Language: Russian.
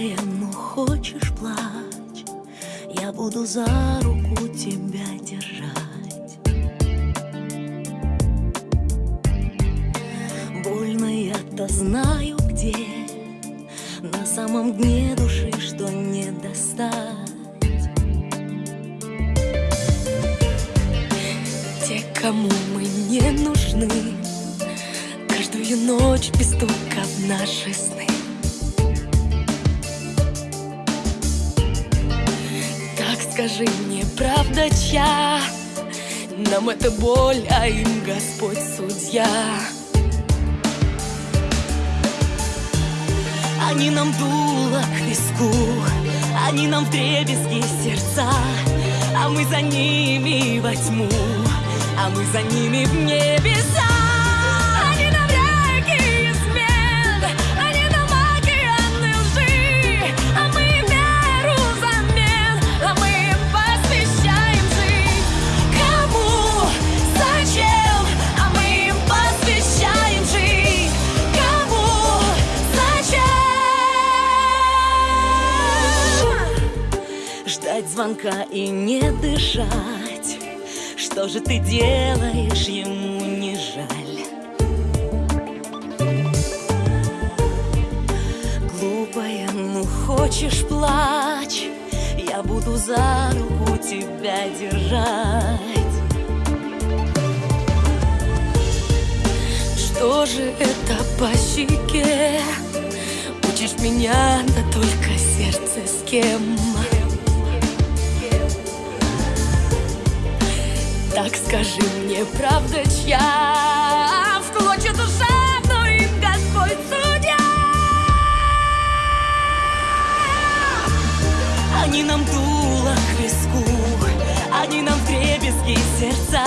Ну хочешь плачь Я буду за руку тебя держать. Больно я-то знаю где На самом дне души, что не достать. Те, кому мы не нужны Каждую ночь без стука в наши сны скажи мне, правда чья? Нам это боль, а им Господь судья Они нам дуло к виску Они нам вдребезги сердца А мы за ними во тьму А мы за ними в небеса Ждать звонка и не дышать Что же ты делаешь, ему не жаль Глупая, ну хочешь плачь Я буду за руку тебя держать Что же это по щеке? Учишь меня, да только сердце с кем? Так скажи мне, правда чья? В клочья душа, но им Господь судья Они нам дуло к виску Они нам вдребезги сердца